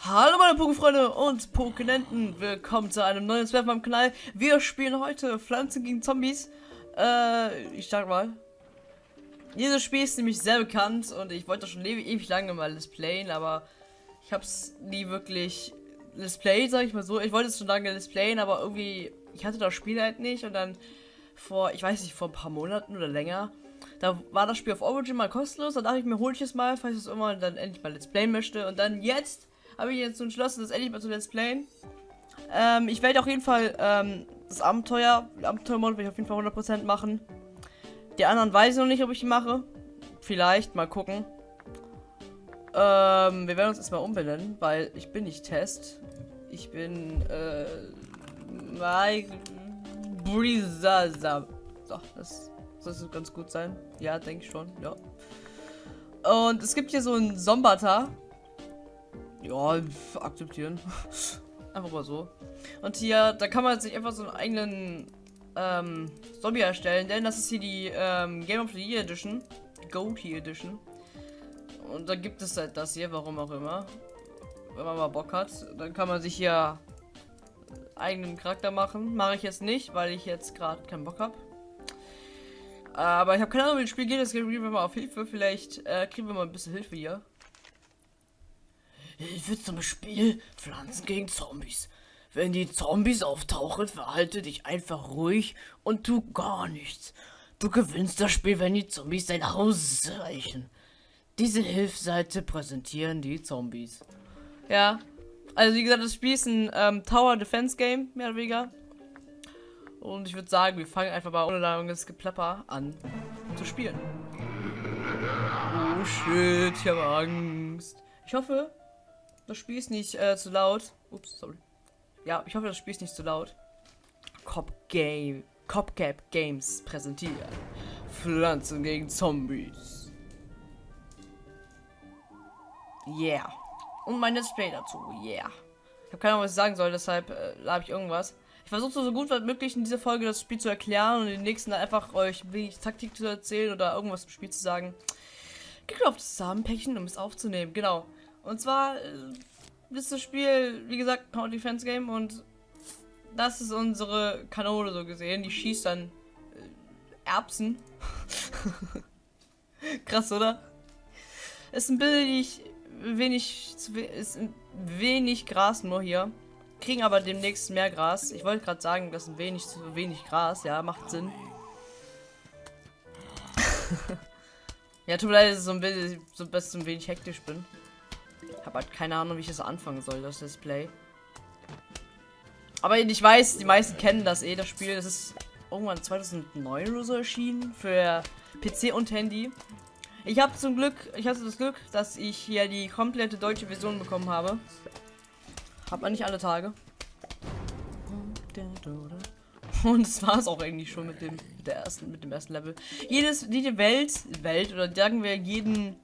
Hallo meine Pokéfreunde und Pokénenten, willkommen zu einem neuen Swerf am Kanal. Wir spielen heute Pflanzen gegen Zombies. Äh, ich starte mal. Dieses Spiel ist nämlich sehr bekannt und ich wollte schon ewig, lange mal Let's Playen, aber ich habe es nie wirklich Let's Play, sag ich mal so. Ich wollte es schon lange Let's Playen, aber irgendwie, ich hatte das Spiel halt nicht und dann vor, ich weiß nicht, vor ein paar Monaten oder länger, da war das Spiel auf Origin mal kostenlos, da dachte ich mir, hol ich es mal, falls ich es irgendwann dann endlich mal Let's Playen möchte und dann jetzt habe ich jetzt entschlossen, das endlich mal zu Let's Playen. Ähm, ich werde auf jeden Fall ähm, das Abenteuer, Abenteuermod werde ich auf jeden Fall 100% machen. Die anderen weiß ich noch nicht, ob ich die mache. Vielleicht, mal gucken. Ähm, wir werden uns erstmal umbenennen, weil ich bin nicht Test. Ich bin, äh, Mike Breezer. So, das, das soll ganz gut sein. Ja, denke ich schon, ja. Und es gibt hier so einen Sombata. Ja, akzeptieren. einfach mal so. Und hier, da kann man sich einfach so einen eigenen ähm, Zombie erstellen, denn das ist hier die ähm, Game of the Year Edition. Goatee Edition. Und da gibt es halt das hier, warum auch immer. Wenn man mal Bock hat, dann kann man sich hier eigenen Charakter machen. Mache ich jetzt nicht, weil ich jetzt gerade keinen Bock habe. Aber ich habe keine Ahnung, wie das Spiel geht. Deswegen gehen wir mal auf Hilfe. Vielleicht äh, kriegen wir mal ein bisschen Hilfe hier. Hilfe zum Spiel Pflanzen gegen Zombies. Wenn die Zombies auftauchen, verhalte dich einfach ruhig und tu gar nichts. Du gewinnst das Spiel, wenn die Zombies dein Haus erreichen. Diese Hilfsseite präsentieren die Zombies. Ja, also wie gesagt, das Spiel ist ein ähm, Tower Defense Game, mehr oder weniger. Und ich würde sagen, wir fangen einfach mal ohne langes Geplapper an zu spielen. Oh shit, ich habe Angst. Ich hoffe, das Spiel ist nicht äh, zu laut. Ups, sorry. Ja, ich hoffe, das Spiel ist nicht zu laut. Cop Game, Copcap Games präsentiert Pflanzen gegen Zombies. Yeah. Und mein Display dazu. Yeah. Ich habe keine Ahnung, was ich sagen soll, deshalb äh, habe ich irgendwas. Ich versuche so gut wie möglich in dieser Folge das Spiel zu erklären und in den nächsten einfach euch wenig Taktik zu erzählen oder irgendwas zum Spiel zu sagen. Das Samenpäckchen, um es aufzunehmen. Genau. Und zwar äh, ist das Spiel, wie gesagt, Power Defense Game und das ist unsere Kanone so gesehen. Die schießt dann äh, Erbsen. Krass, oder? Ist ein billig, wenig, ist wenig Gras nur hier. Kriegen aber demnächst mehr Gras. Ich wollte gerade sagen, das ist ein wenig zu wenig Gras. Ja, macht Sinn. ja, tut mir leid, dass ich so ein bisschen, so ein wenig hektisch bin. Habe halt keine Ahnung, wie ich das anfangen soll, das Display. Aber ich weiß, die meisten kennen das eh, das Spiel. Das ist irgendwann 2009 oder so erschienen für PC und Handy. Ich habe zum Glück, ich hatte das Glück, dass ich hier die komplette deutsche Version bekommen habe. Hat man nicht alle Tage. Und das war es auch eigentlich schon mit dem, mit ersten, mit dem ersten Level. Jedes, jede Welt, Welt oder sagen wir jeden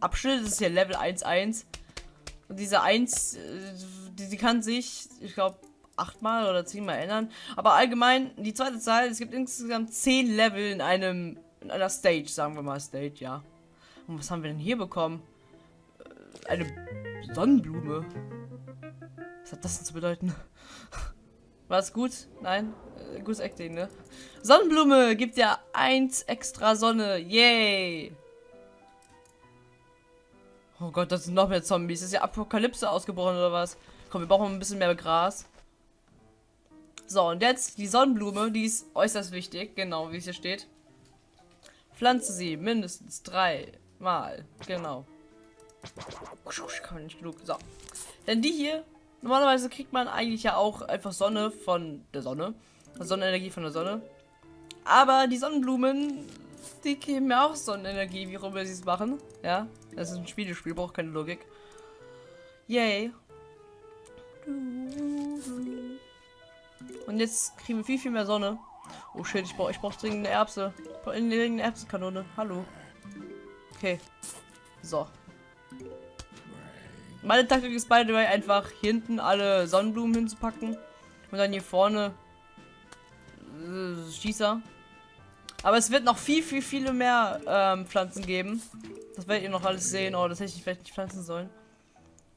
Abschnitt, das ist ja Level 1.1, und diese 1, äh, die, die kann sich, ich glaube, achtmal oder zehnmal ändern. Aber allgemein, die zweite Zahl, es gibt insgesamt zehn Level in einem, in einer Stage, sagen wir mal Stage, ja. Und was haben wir denn hier bekommen? Äh, eine Sonnenblume. Was hat das denn zu bedeuten? War es gut? Nein? Äh, gutes Acting, ne? Sonnenblume gibt ja eins extra Sonne. Yay! Oh Gott, das sind noch mehr Zombies. Ist ja Apokalypse ausgebrochen oder was? Komm, wir brauchen ein bisschen mehr Gras. So, und jetzt die Sonnenblume, die ist äußerst wichtig. Genau, wie es hier steht. Pflanze sie mindestens drei Mal. Genau. Kann man nicht genug. So. Denn die hier, normalerweise kriegt man eigentlich ja auch einfach Sonne von der Sonne. Sonnenenergie von der Sonne. Aber die Sonnenblumen, die geben mir auch Sonnenenergie, wie auch immer sie es machen. Ja. Das ist ein Spielespiel, braucht keine Logik. Yay. Und jetzt kriegen wir viel, viel mehr Sonne. Oh shit, ich brauche ich brauch dringend eine Erbse. In eine Erbsenkanone. Hallo. Okay. So. Meine Taktik ist beide einfach hier hinten alle Sonnenblumen hinzupacken. Und dann hier vorne äh, Schießer. Aber es wird noch viel, viel, viele mehr ähm, Pflanzen geben. Das werdet ihr noch alles sehen. Oh, das hätte ich vielleicht nicht pflanzen sollen.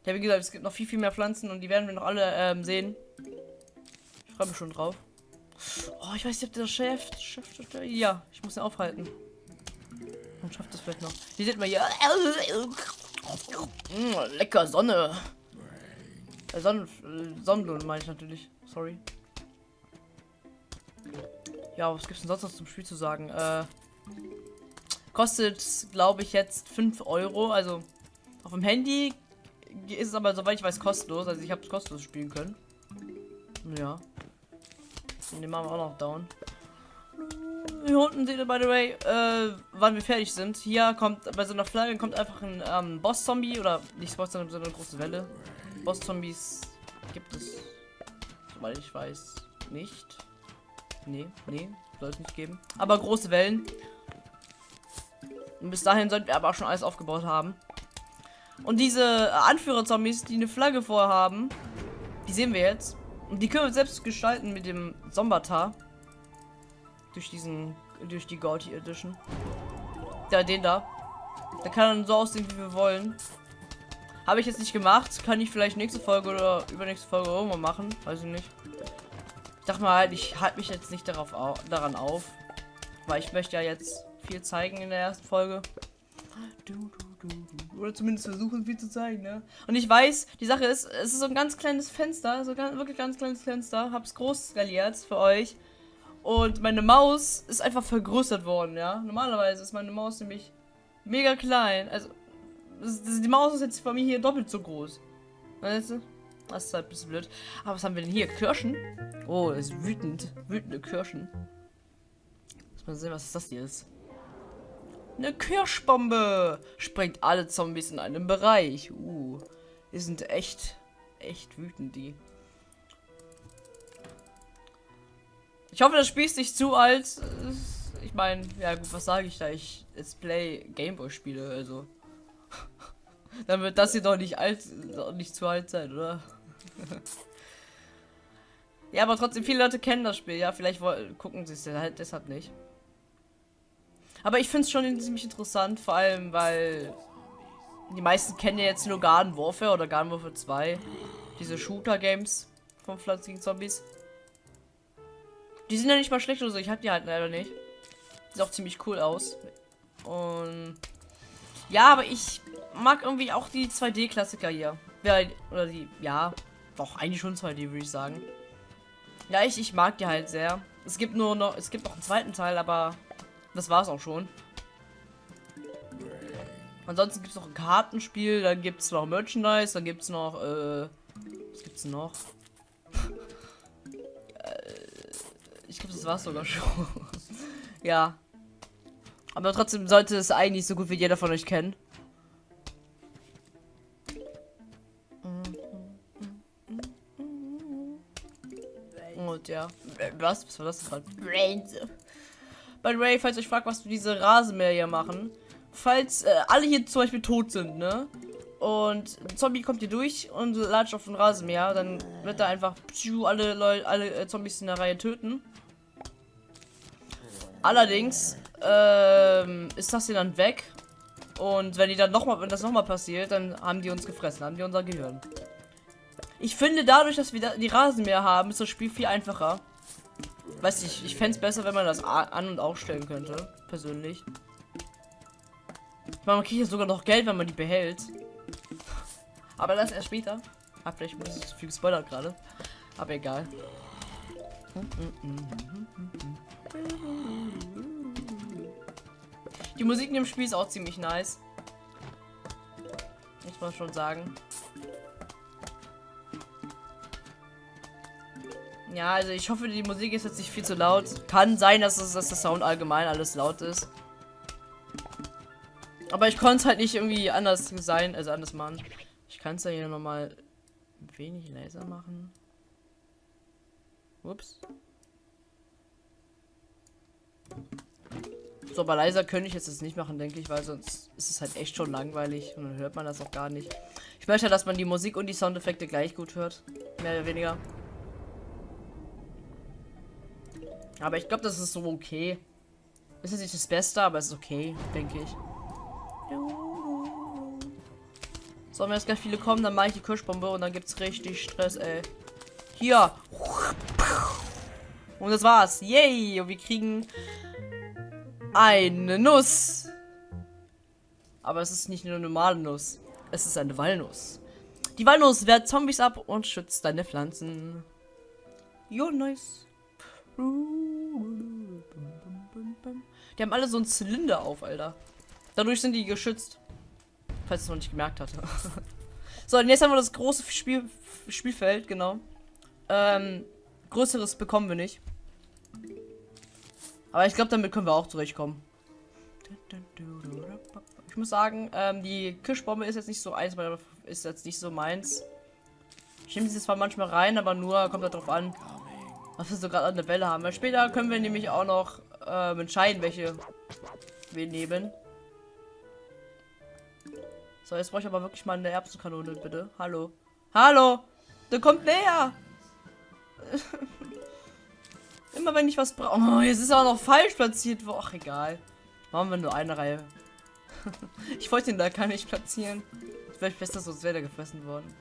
Ja, wie gesagt, es gibt noch viel, viel mehr Pflanzen und die werden wir noch alle ähm, sehen. Ich freue mich schon drauf. Oh, ich weiß nicht, ob der Chef, Chef, Chef, ja, ich muss ihn aufhalten. Und schafft das vielleicht noch. Die sieht mal hier. Lecker Sonne. Äh, Sonnen, Sonnenblumen meine ich natürlich. Sorry. Ja, was gibt's denn sonst noch zum Spiel zu sagen? Äh, kostet, glaube ich, jetzt 5 Euro. Also auf dem Handy ist es aber, soweit ich weiß, kostenlos. Also ich habe es kostenlos spielen können. Ja. Und den machen wir auch noch down. Hier unten seht ihr, by the way, äh, wann wir fertig sind. Hier kommt, bei so einer Flagge kommt einfach ein ähm, Boss-Zombie oder nicht Boss, sondern so eine große Welle. Boss-Zombies gibt es, soweit ich weiß, nicht. Nee, nee, soll es nicht geben. Aber große Wellen. Und bis dahin sollten wir aber auch schon alles aufgebaut haben. Und diese Anführer-Zombies, die eine Flagge vorhaben, die sehen wir jetzt. Und die können wir selbst gestalten mit dem Sombatar. Durch diesen, durch die Gaudi Edition. Ja, den da. Der kann dann so aussehen, wie wir wollen. Habe ich jetzt nicht gemacht. Kann ich vielleicht nächste Folge oder übernächste Folge irgendwann machen. Weiß ich nicht. Ich dachte mal halt, ich halte mich jetzt nicht darauf au daran auf. Weil ich möchte ja jetzt viel zeigen in der ersten Folge. Oder zumindest versuchen, viel zu zeigen, ne? Und ich weiß, die Sache ist, es ist so ein ganz kleines Fenster, so ganz, wirklich ganz kleines Fenster. Hab's groß skaliert für euch. Und meine Maus ist einfach vergrößert worden, ja. Normalerweise ist meine Maus nämlich mega klein. Also, die Maus ist jetzt von mir hier doppelt so groß. Weißt du? Das ist halt ein bisschen blöd. Aber was haben wir denn hier? Kirschen? Oh, das ist wütend. Wütende Kirschen. Muss mal sehen, was das hier ist. Eine Kirschbombe! Sprengt alle Zombies in einem Bereich. Uh. Die sind echt, echt wütend, die. Ich hoffe, das Spiel ist nicht zu alt. Ich meine, ja gut, was sage ich da? Ich Let's Play Gameboy spiele, also. Dann wird das hier doch nicht alt, doch nicht zu alt sein, oder? ja, aber trotzdem, viele Leute kennen das Spiel, ja, vielleicht gucken sie es halt deshalb nicht. Aber ich finde es schon ziemlich interessant, vor allem, weil die meisten kennen ja jetzt nur Garden Warfare oder Garden Warfare 2. Diese Shooter-Games von Pflanzigen Zombies. Die sind ja nicht mal schlecht oder so, ich hab die halt leider nicht. Sieht auch ziemlich cool aus. Und ja, aber ich mag irgendwie auch die 2D-Klassiker hier. Oder die, ja, doch, eigentlich schon 2D, würde ich sagen. Ja, ich, ich mag die halt sehr. Es gibt nur noch, es gibt noch einen zweiten Teil, aber das war es auch schon. Ansonsten gibt es noch ein Kartenspiel, dann gibt es noch Merchandise, dann gibt es noch, äh, was gibt's noch? Äh, ich glaube, das war es sogar schon. ja. Aber trotzdem sollte es eigentlich so gut wie jeder von euch kennen. Ja. Was? Was war das gerade? Brains. By the way, falls euch fragt, was diese Rasenmäher hier machen. Falls äh, alle hier zum Beispiel tot sind, ne? Und ein Zombie kommt hier durch und latscht auf den Rasenmäher, dann wird er einfach alle Leute, alle äh, Zombies in der Reihe töten. Allerdings ähm, ist das hier dann weg. Und wenn die dann noch mal, wenn das nochmal passiert, dann haben die uns gefressen, haben die unser Gehirn. Ich finde, dadurch, dass wir die Rasenmäher haben, ist das Spiel viel einfacher. Weiß ich, ich fände es besser, wenn man das an- und ausstellen könnte. Persönlich. Ich meine, man kriegt ja sogar noch Geld, wenn man die behält. Aber das erst später. Ah, vielleicht muss ich zu viel gespoilert gerade. Aber egal. Die Musik in dem Spiel ist auch ziemlich nice. Muss man schon sagen. Ja, also ich hoffe, die Musik ist jetzt nicht viel zu laut. Kann sein, dass, es, dass der Sound allgemein alles laut ist. Aber ich konnte es halt nicht irgendwie anders sein, also anders machen. Ich kann es ja hier nochmal wenig leiser machen. Ups. So, aber leiser könnte ich jetzt nicht machen, denke ich, weil sonst ist es halt echt schon langweilig und dann hört man das auch gar nicht. Ich möchte, dass man die Musik und die Soundeffekte gleich gut hört. Mehr oder weniger. Aber ich glaube, das ist so okay. Ist jetzt nicht das Beste, aber es ist okay, denke ich. So, wenn jetzt gleich viele kommen, dann mache ich die Kirschbombe und dann gibt's richtig Stress, ey. Hier. Und das war's. Yay. Und wir kriegen eine Nuss. Aber es ist nicht nur eine normale Nuss. Es ist eine Walnuss. Die Walnuss wehrt Zombies ab und schützt deine Pflanzen. Jo, nice. Die haben alle so einen Zylinder auf, Alter. Dadurch sind die geschützt. Falls es noch nicht gemerkt hatte. so, und jetzt haben wir das große Spiel Spielfeld, genau. Ähm, größeres bekommen wir nicht. Aber ich glaube, damit können wir auch zurechtkommen. Ich muss sagen, ähm, die Kirschbombe ist jetzt nicht so eins, ist jetzt nicht so meins. Ich nehme sie zwar manchmal rein, aber nur kommt darauf an, was wir so gerade an der Bälle haben. Weil später können wir nämlich auch noch ähm, entscheiden, welche wir nehmen. So, jetzt brauche ich aber wirklich mal eine Erbsenkanone, bitte. Hallo. Hallo! Der kommt näher! Immer wenn ich was brauche. Oh, jetzt ist er auch noch falsch platziert. Ach, egal. Machen wir nur eine Reihe. ich wollte ihn da gar nicht platzieren. Vielleicht besser, sonst wäre der gefressen worden.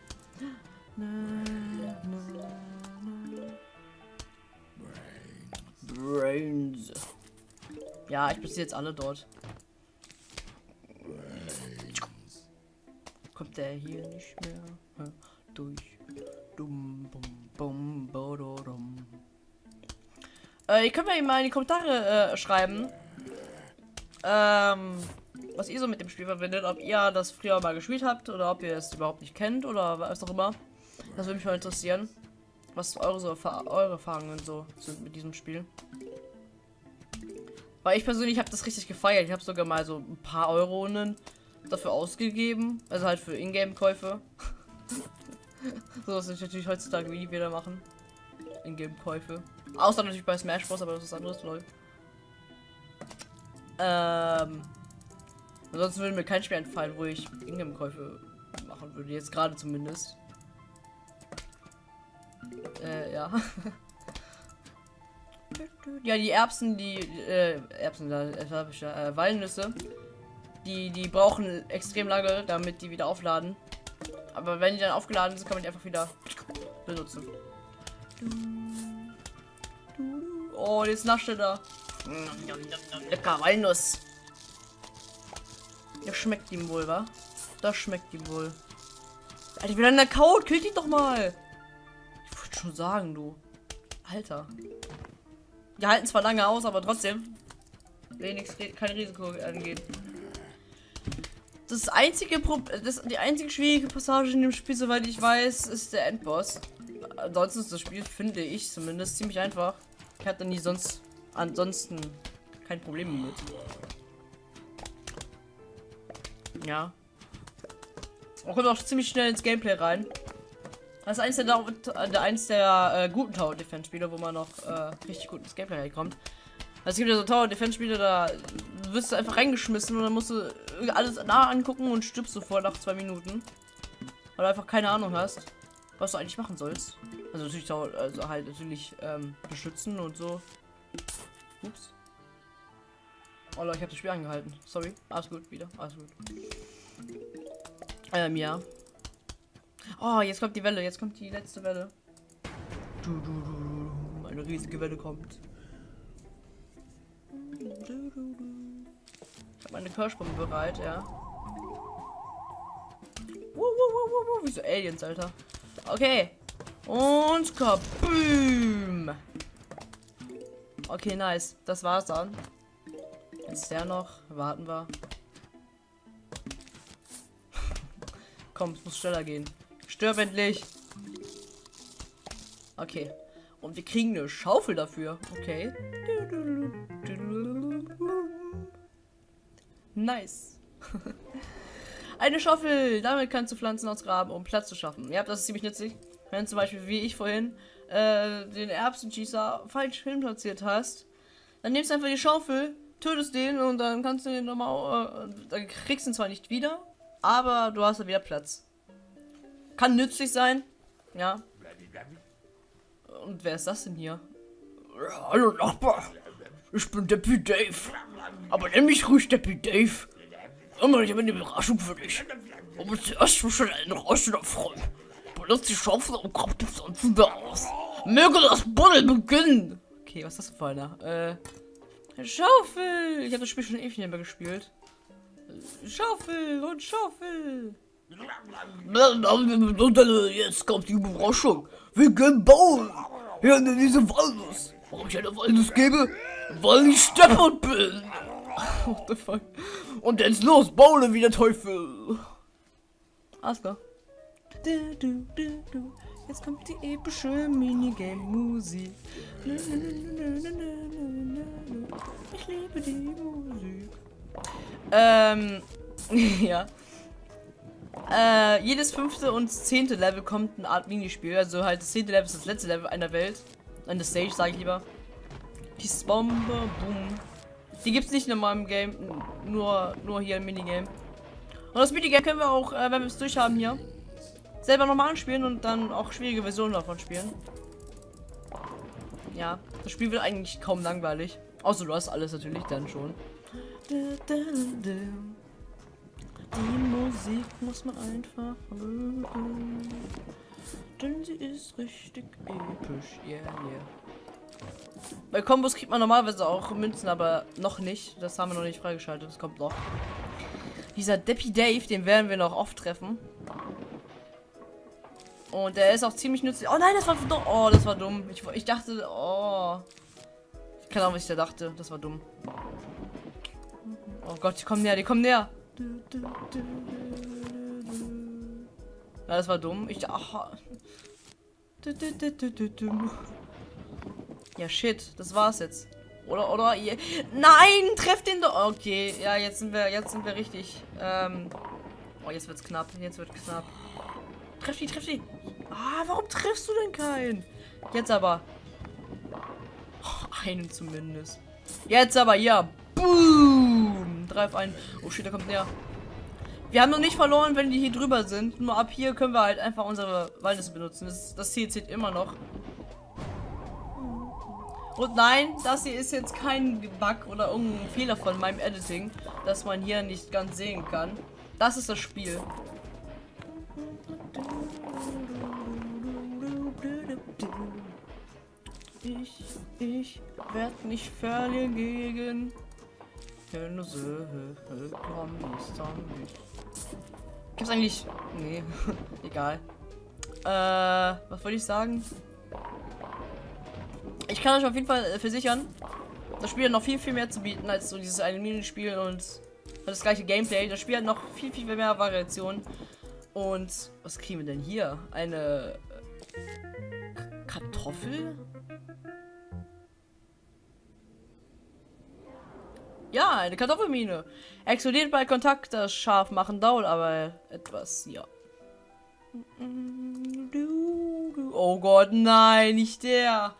Brains. Ja, ich platziere jetzt alle dort. Kommt der hier nicht mehr durch? Dum, bum, bum. Äh, ihr könnt mir mal in die Kommentare äh, schreiben, ähm, was ihr so mit dem Spiel verbindet. Ob ihr das früher mal gespielt habt oder ob ihr es überhaupt nicht kennt oder was auch immer. Das würde mich mal interessieren. Was eure, so, eure Erfahrungen so sind mit diesem Spiel. Weil ich persönlich habe das richtig gefeiert. Ich habe sogar mal so ein paar Euronen dafür ausgegeben. Also halt für Ingame-Käufe. so was ich natürlich heutzutage wie wieder machen. Ingame-Käufe. Außer natürlich bei Smash Bros, aber das ist anderes, lol. Ähm. Ansonsten würde mir kein Spiel einfallen, wo ich Ingame-Käufe machen würde. Jetzt gerade zumindest. Äh, ja. ja, die Erbsen, die, äh, Erbsen, da habe ich ja, äh, Walnüsse. Die, die brauchen extrem lange, damit die wieder aufladen. Aber wenn die dann aufgeladen sind, kann man die einfach wieder benutzen. Oh, jetzt nascht er da. Lecker Walnuss. Das schmeckt ihm wohl, wa? Das schmeckt ihm wohl. Alter, ich bin an der Kaut. Killt ihn doch mal. Schon sagen, du. Alter. Die halten zwar lange aus, aber trotzdem. Wenig, kein Risiko angehen. Das einzige Pro das, die einzige schwierige Passage in dem Spiel, soweit ich weiß, ist der Endboss. Ansonsten ist das Spiel, finde ich zumindest, ziemlich einfach. Ich hatte nie sonst ansonsten kein Problem mit. Ja. Man kommt auch ziemlich schnell ins Gameplay rein. Das ist eins der, der, eins der äh, guten Tower Defense Spiele, wo man noch äh, richtig gut ins Gameplay reinkommt. Also es gibt ja so Tower Defense Spiele, da wirst du einfach reingeschmissen und dann musst du alles nah angucken und stirbst sofort nach zwei Minuten. Weil du einfach keine Ahnung hast, was du eigentlich machen sollst. Also natürlich also halt natürlich ähm, beschützen und so. Ups. Oh Leute, ich habe das Spiel angehalten. Sorry. Alles gut, wieder. Alles gut. Ähm, ja. Oh, jetzt kommt die Welle. Jetzt kommt die letzte Welle. Du, du, du, Eine riesige Welle kommt. Ich habe meine Kirschbombe bereit, ja. Wuh, wuh, wuh, Wie so Aliens, Alter. Okay. Und kaboom. Okay, nice. Das war's dann. Jetzt der noch. Warten wir. Komm, es muss schneller gehen. Stirb endlich. Okay. Und wir kriegen eine Schaufel dafür. Okay. Nice. eine Schaufel. Damit kannst du Pflanzen ausgraben, um Platz zu schaffen. Ja, das ist ziemlich nützlich. Wenn zum Beispiel, wie ich vorhin, äh, den Erbsenschießer falsch hin platziert hast, dann nimmst du einfach die Schaufel, tötest den und dann kannst du den nochmal, äh, dann kriegst du ihn zwar nicht wieder, aber du hast da wieder Platz. Kann nützlich sein, ja. Und wer ist das denn hier? Hallo Nachbar, ich bin Deppy Dave. Aber nenn mich ruhig Deppy Dave. Immer ich habe eine Überraschung für dich. Aber zuerst muss ich einen Rauschen erfreuen. Benutzt die Schaufel und grabt die Pflanzen da aus. Möge das Buddeln beginnen. Okay, was ist das für einer? Äh, Schaufel. Ich habe das Spiel schon ewig nicht mehr gespielt. Schaufel und Schaufel. Jetzt kommt die Überraschung. Wir gehen bauen. Hier in diese Walnuss. Warum ich eine Walnuss gebe? Weil ich Steppert bin. What the fuck? Und jetzt los, bauen wie der Teufel. Alles. Du, du, du, du. Jetzt kommt die epische Minigame-Musik. Ich liebe die Musik. Ähm, ja. Äh, jedes fünfte und zehnte Level kommt eine Art Minispiel. Also halt das zehnte Level ist das letzte Level einer Welt. Eine Stage, sage ich lieber. Die Bombe, boom. Die gibt's nicht in meinem Game, nur, nur hier im Minigame. Und das Minigame können wir auch, äh, wenn wir es durchhaben hier, selber nochmal anspielen und dann auch schwierige Versionen davon spielen. Ja, das Spiel wird eigentlich kaum langweilig. Außer du hast alles natürlich dann schon. Die Musik muss man einfach mögen. Denn sie ist richtig episch. Yeah, yeah. Bei Kombos kriegt man normalerweise auch Münzen, aber noch nicht. Das haben wir noch nicht freigeschaltet. Das kommt noch. Dieser Deppy Dave, den werden wir noch oft treffen. Und der ist auch ziemlich nützlich. Oh nein, das war dumm. Oh, das war dumm. Ich, ich dachte, oh. Ich kann auch, was ich da dachte. Das war dumm. Oh Gott, die kommen näher, die kommen näher. Ja, das war dumm. Ich. Ach. Ja, shit. Das war's jetzt. Oder, oder, ihr. Nein, trefft den doch. Okay, ja, jetzt sind wir, jetzt sind wir richtig. Ähm. Oh, jetzt wird's knapp. Jetzt wird knapp. Treff die, treff die. Ah, warum triffst du denn keinen? Jetzt aber. Oh, einen zumindest. Jetzt aber, ja. Boom. Drei auf einen. Oh shit, der kommt näher. Wir haben noch nicht verloren, wenn die hier drüber sind. Nur ab hier können wir halt einfach unsere Walnüsse benutzen. Das, das Ziel zählt immer noch. Und nein, das hier ist jetzt kein Bug oder irgendein Fehler von meinem Editing, dass man hier nicht ganz sehen kann. Das ist das Spiel. Ich, ich werde nicht verlieren gegen Zombies, Zombies. Gibt's eigentlich... Nee, egal. Äh, was wollte ich sagen? Ich kann euch auf jeden Fall äh, versichern, das Spiel hat noch viel, viel mehr zu bieten als so dieses eine Minispiel und das gleiche Gameplay. Das Spiel hat noch viel, viel mehr Variationen. Und was kriegen wir denn hier? Eine Kartoffel? Ja, eine Kartoffelmine. Explodiert bei Kontakt, das scharf machen dauert aber etwas, ja. Oh Gott, nein, nicht der.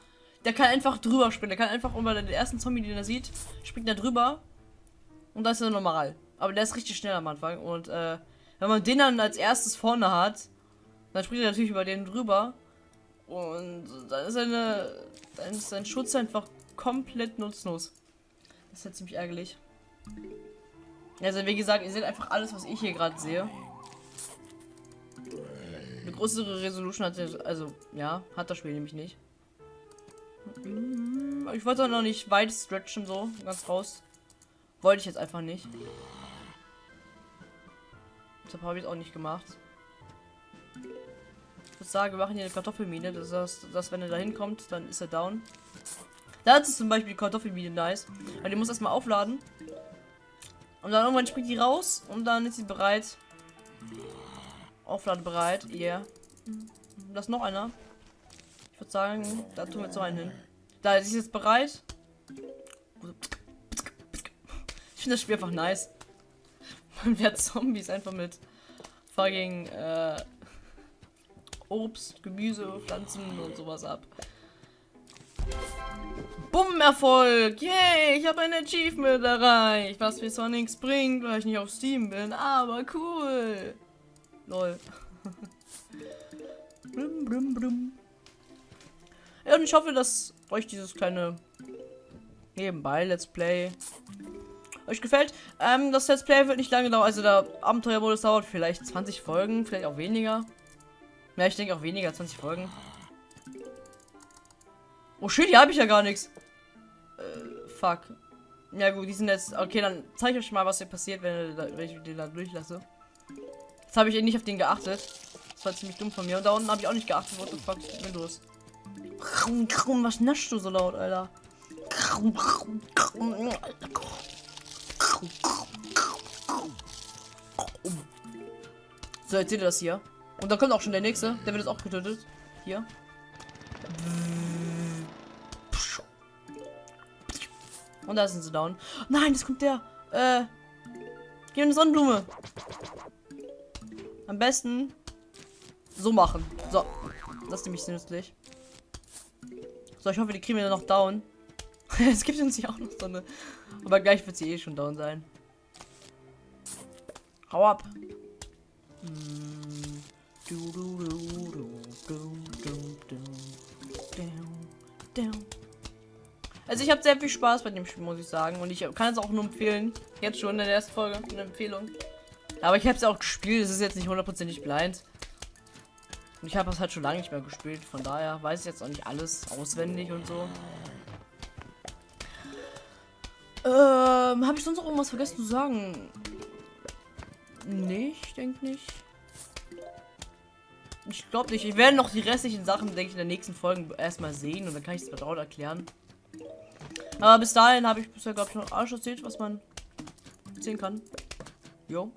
Der kann einfach drüber springen. Der kann einfach über den ersten Zombie, den er sieht, springt er drüber. Und das ist er normal. Aber der ist richtig schnell am Anfang. Und äh, wenn man den dann als erstes vorne hat, dann springt er natürlich über den drüber. Und dann ist seine, dann ist sein Schutz einfach komplett nutzlos. Das ist ja ziemlich ärgerlich. Also wie gesagt, ihr seht einfach alles, was ich hier gerade sehe. Eine größere Resolution hat also ja, hat das Spiel nämlich nicht. Ich wollte noch nicht weit stretchen so, ganz raus. Wollte ich jetzt einfach nicht. Deshalb habe ich es auch nicht gemacht. Ich würde sagen, wir machen hier eine Kartoffelmine. Das heißt, dass wenn er da hinkommt, dann ist er down. Da ist zum Beispiel die Kartoffelmine nice. Weil die muss erstmal aufladen. Und dann irgendwann springt die raus und dann ist sie bereit. Aufladebereit, yeah. Da ist noch einer. Ich würde sagen, da tun wir jetzt so einen hin. Da ist jetzt bereit. Ich finde das Spiel einfach nice. Man wird Zombies einfach mit fucking äh, Obst, Gemüse, Pflanzen und sowas ab. Bumm, Erfolg! Yay, ich habe ein Achievement erreicht, was mir zwar bringt, weil ich nicht auf Steam bin, aber cool. Lol. blum, blum, blum. Ja, und ich hoffe, dass euch dieses kleine nebenbei Let's Play euch gefällt. Ähm, das Let's Play wird nicht lange dauern. Also der Abenteuermodus dauert vielleicht 20 Folgen, vielleicht auch weniger. Ja, ich denke auch weniger, 20 Folgen. Oh shit, hier habe ich ja gar nichts. Äh, fuck. Ja gut, die sind jetzt... Okay, dann zeige ich euch mal, was hier passiert, wenn, wenn ich den da durchlasse. Jetzt habe ich eh nicht auf den geachtet. Das war ziemlich dumm von mir. Und da unten habe ich auch nicht geachtet. What the fuck ist denn los? Was naschst du so laut, Alter? So, jetzt seht ihr das hier. Und da kommt auch schon der nächste. Der wird jetzt auch getötet. Hier. Und da sind sie down. Nein, das kommt der. Äh. Geh eine Sonnenblume. Am besten so machen. So. Das ist nämlich nützlich. So, ich hoffe, die kriegen wir noch down. es gibt uns ja auch noch so eine. Aber gleich wird sie eh schon down sein. Hau ab. Also ich habe sehr viel Spaß bei dem Spiel, muss ich sagen. Und ich kann es auch nur empfehlen. Jetzt schon in der ersten Folge eine Empfehlung. Aber ich habe es auch gespielt. Es ist jetzt nicht hundertprozentig blind. Und ich habe es halt schon lange nicht mehr gespielt. Von daher weiß ich jetzt auch nicht alles auswendig und so. Ähm, habe ich sonst noch irgendwas vergessen zu sagen? Nicht, denke nicht. Ich glaube nicht. Ich werde noch die restlichen Sachen, denke ich, in der nächsten Folge erstmal sehen und dann kann ich es vertraut erklären. Aber bis dahin habe ich bisher, glaube ich, noch alles erzählt, was man sehen kann. Jo.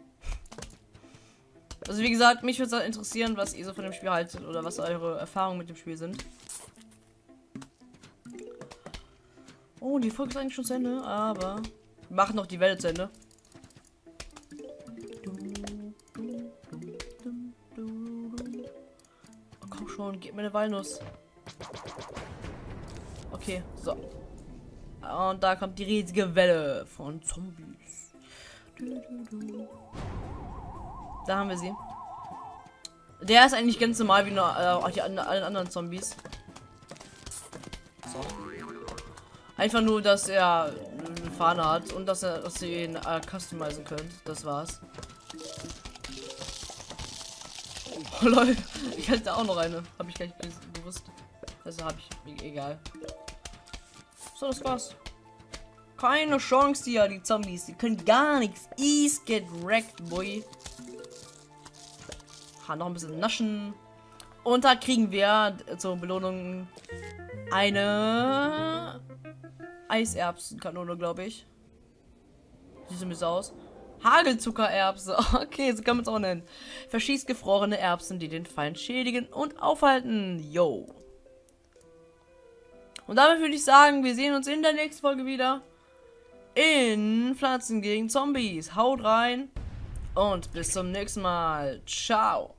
Also wie gesagt, mich würde es interessieren, was ihr so von dem Spiel haltet oder was eure Erfahrungen mit dem Spiel sind. Oh, die Folge ist eigentlich schon zu Ende, aber wir machen noch die Welle zu Ende. Oh, komm schon, gib mir eine Walnuss. Okay, so. Und da kommt die riesige Welle von Zombies. Da haben wir sie. Der ist eigentlich ganz normal wie nur äh, die, allen anderen Zombies. Einfach nur, dass er eine Fahne hat und dass er, dass ihr ihn äh, customizen könnt. Das war's. Oh lol, ich hatte auch noch eine. Habe ich gar nicht gewusst. Also habe ich. Egal. So, das war's. Keine Chance hier, die Zombies. Die können gar nichts. Ease get wrecked, boy. Ha, noch ein bisschen naschen. Und da kriegen wir zur Belohnung eine Eiserbsenkanone, glaube ich. Sieht so ein bisschen aus. Hagelzuckererbse. Okay, so kann man es auch nennen. Verschießt gefrorene Erbsen, die den Feind schädigen und aufhalten. Yo. Und damit würde ich sagen, wir sehen uns in der nächsten Folge wieder. In Pflanzen gegen Zombies. Haut rein. Und bis zum nächsten Mal. Ciao.